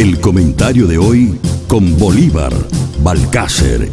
El comentario de hoy con Bolívar Balcácer.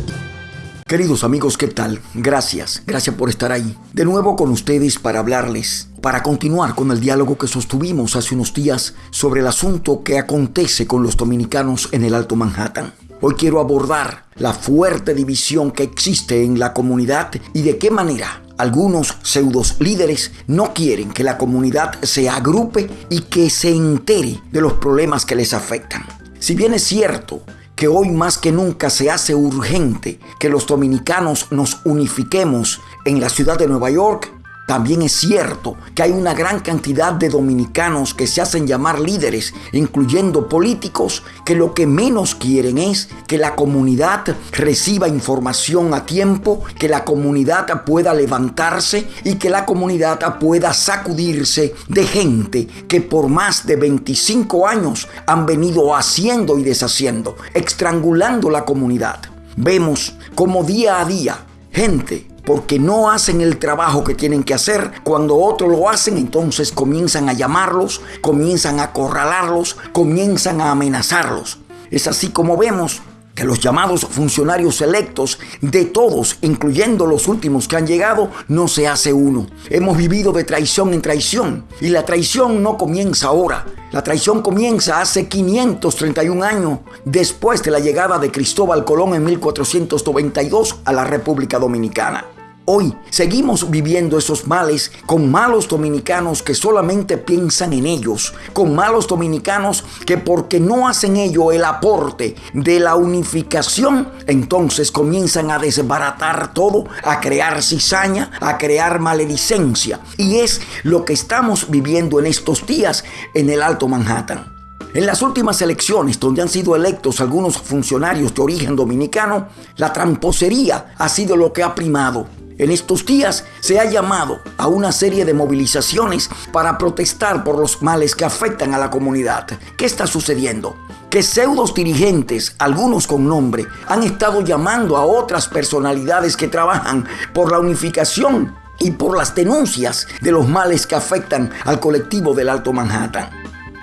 Queridos amigos, ¿qué tal? Gracias, gracias por estar ahí. De nuevo con ustedes para hablarles, para continuar con el diálogo que sostuvimos hace unos días sobre el asunto que acontece con los dominicanos en el Alto Manhattan. Hoy quiero abordar la fuerte división que existe en la comunidad y de qué manera algunos pseudos líderes no quieren que la comunidad se agrupe y que se entere de los problemas que les afectan. Si bien es cierto que hoy más que nunca se hace urgente que los dominicanos nos unifiquemos en la ciudad de Nueva York, también es cierto que hay una gran cantidad de dominicanos que se hacen llamar líderes, incluyendo políticos, que lo que menos quieren es que la comunidad reciba información a tiempo, que la comunidad pueda levantarse y que la comunidad pueda sacudirse de gente que por más de 25 años han venido haciendo y deshaciendo, estrangulando la comunidad. Vemos como día a día gente porque no hacen el trabajo que tienen que hacer. Cuando otros lo hacen, entonces comienzan a llamarlos, comienzan a acorralarlos, comienzan a amenazarlos. Es así como vemos que los llamados funcionarios electos de todos, incluyendo los últimos que han llegado, no se hace uno. Hemos vivido de traición en traición y la traición no comienza ahora. La traición comienza hace 531 años después de la llegada de Cristóbal Colón en 1492 a la República Dominicana. Hoy seguimos viviendo esos males con malos dominicanos que solamente piensan en ellos, con malos dominicanos que porque no hacen ello el aporte de la unificación, entonces comienzan a desbaratar todo, a crear cizaña, a crear maledicencia. Y es lo que estamos viviendo en estos días en el Alto Manhattan. En las últimas elecciones, donde han sido electos algunos funcionarios de origen dominicano, la tramposería ha sido lo que ha primado. En estos días se ha llamado a una serie de movilizaciones para protestar por los males que afectan a la comunidad. ¿Qué está sucediendo? Que pseudos dirigentes, algunos con nombre, han estado llamando a otras personalidades que trabajan por la unificación y por las denuncias de los males que afectan al colectivo del Alto Manhattan.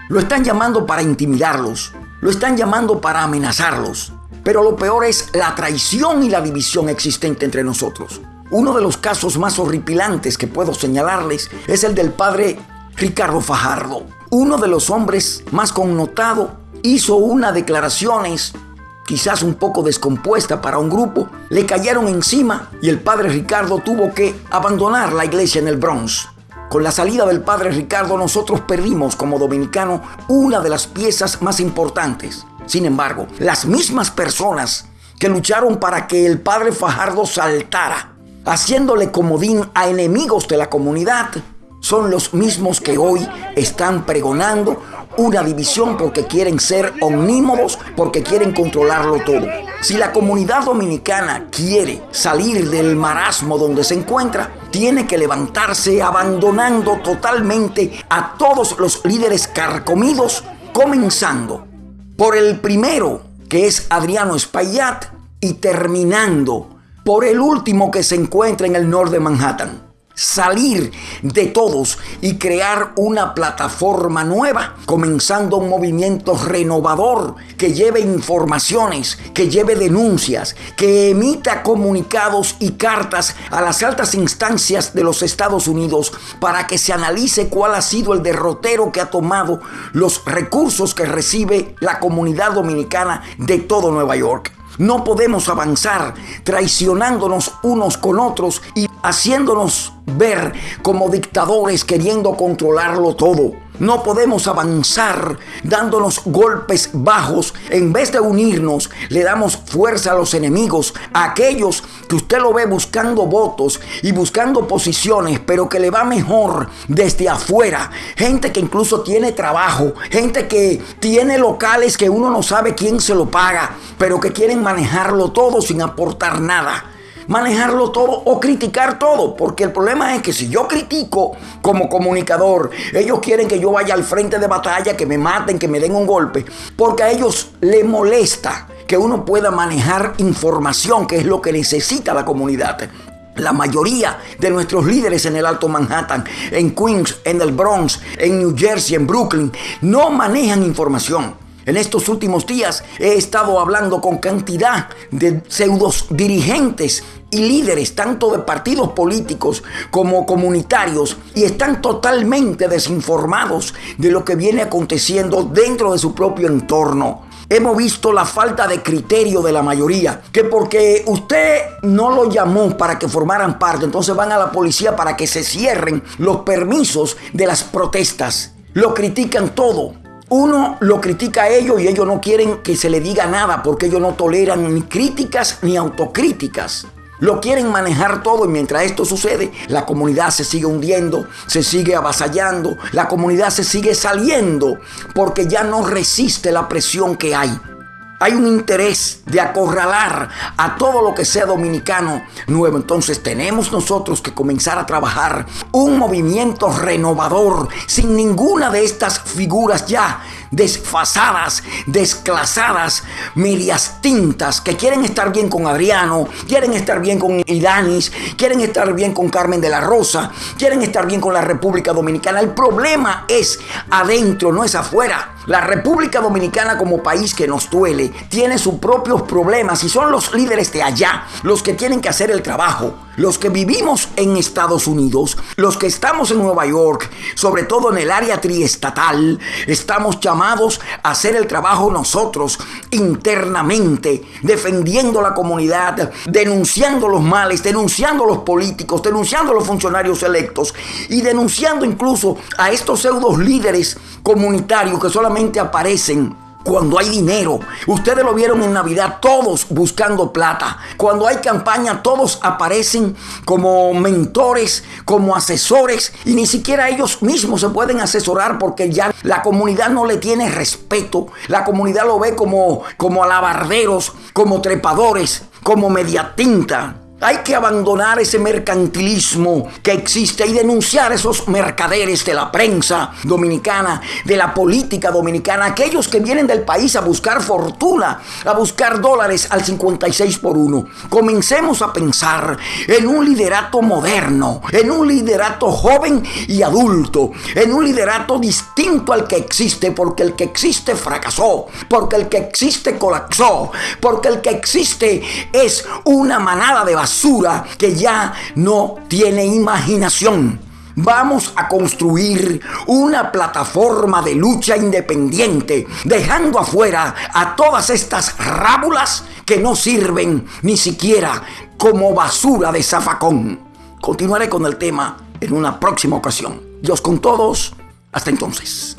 Lo están llamando para intimidarlos, lo están llamando para amenazarlos, pero lo peor es la traición y la división existente entre nosotros. Uno de los casos más horripilantes que puedo señalarles es el del padre Ricardo Fajardo. Uno de los hombres más connotado hizo unas declaraciones quizás un poco descompuesta para un grupo, le cayeron encima y el padre Ricardo tuvo que abandonar la iglesia en el Bronx. Con la salida del padre Ricardo nosotros perdimos como dominicano una de las piezas más importantes. Sin embargo, las mismas personas que lucharon para que el padre Fajardo saltara haciéndole comodín a enemigos de la comunidad, son los mismos que hoy están pregonando una división porque quieren ser omnímodos, porque quieren controlarlo todo. Si la comunidad dominicana quiere salir del marasmo donde se encuentra, tiene que levantarse abandonando totalmente a todos los líderes carcomidos, comenzando por el primero, que es Adriano Espaillat, y terminando por el último que se encuentra en el norte de Manhattan. Salir de todos y crear una plataforma nueva, comenzando un movimiento renovador que lleve informaciones, que lleve denuncias, que emita comunicados y cartas a las altas instancias de los Estados Unidos para que se analice cuál ha sido el derrotero que ha tomado los recursos que recibe la comunidad dominicana de todo Nueva York. No podemos avanzar traicionándonos unos con otros y haciéndonos ver como dictadores queriendo controlarlo todo. No podemos avanzar dándonos golpes bajos. En vez de unirnos, le damos fuerza a los enemigos, a aquellos usted lo ve buscando votos y buscando posiciones, pero que le va mejor desde afuera. Gente que incluso tiene trabajo, gente que tiene locales que uno no sabe quién se lo paga, pero que quieren manejarlo todo sin aportar nada manejarlo todo o criticar todo. Porque el problema es que si yo critico como comunicador, ellos quieren que yo vaya al frente de batalla, que me maten, que me den un golpe. Porque a ellos les molesta que uno pueda manejar información, que es lo que necesita la comunidad. La mayoría de nuestros líderes en el Alto Manhattan, en Queens, en el Bronx, en New Jersey, en Brooklyn, no manejan información. En estos últimos días he estado hablando con cantidad de pseudos dirigentes y líderes tanto de partidos políticos como comunitarios y están totalmente desinformados de lo que viene aconteciendo dentro de su propio entorno. Hemos visto la falta de criterio de la mayoría, que porque usted no lo llamó para que formaran parte, entonces van a la policía para que se cierren los permisos de las protestas. Lo critican todo. Uno lo critica a ellos y ellos no quieren que se le diga nada porque ellos no toleran ni críticas ni autocríticas. Lo quieren manejar todo y mientras esto sucede, la comunidad se sigue hundiendo, se sigue avasallando, la comunidad se sigue saliendo porque ya no resiste la presión que hay. Hay un interés de acorralar a todo lo que sea dominicano nuevo. Entonces tenemos nosotros que comenzar a trabajar un movimiento renovador sin ninguna de estas figuras ya desfasadas, desclasadas, medias tintas, que quieren estar bien con Adriano, quieren estar bien con Idanis, quieren estar bien con Carmen de la Rosa, quieren estar bien con la República Dominicana. El problema es adentro, no es afuera. La República Dominicana como país que nos duele tiene sus propios problemas y son los líderes de allá los que tienen que hacer el trabajo. Los que vivimos en Estados Unidos, los que estamos en Nueva York, sobre todo en el área triestatal, estamos llamados a hacer el trabajo nosotros internamente, defendiendo la comunidad, denunciando los males, denunciando los políticos, denunciando los funcionarios electos y denunciando incluso a estos pseudos líderes comunitarios que solamente aparecen cuando hay dinero. Ustedes lo vieron en Navidad, todos buscando plata. Cuando hay campaña, todos aparecen como mentores, como asesores y ni siquiera ellos mismos se pueden asesorar porque ya la comunidad no le tiene respeto. La comunidad lo ve como, como alabarderos, como trepadores, como mediatinta. Hay que abandonar ese mercantilismo que existe y denunciar esos mercaderes de la prensa dominicana, de la política dominicana, aquellos que vienen del país a buscar fortuna, a buscar dólares al 56 por 1. Comencemos a pensar en un liderato moderno, en un liderato joven y adulto, en un liderato distinto al que existe, porque el que existe fracasó, porque el que existe colapsó, porque el que existe es una manada de basura que ya no tiene imaginación. Vamos a construir una plataforma de lucha independiente, dejando afuera a todas estas rábulas que no sirven ni siquiera como basura de zafacón. Continuaré con el tema en una próxima ocasión. Dios con todos. Hasta entonces.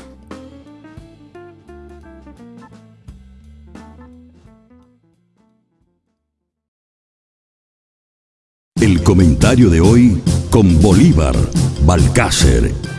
Comentario de hoy con Bolívar Balcácer.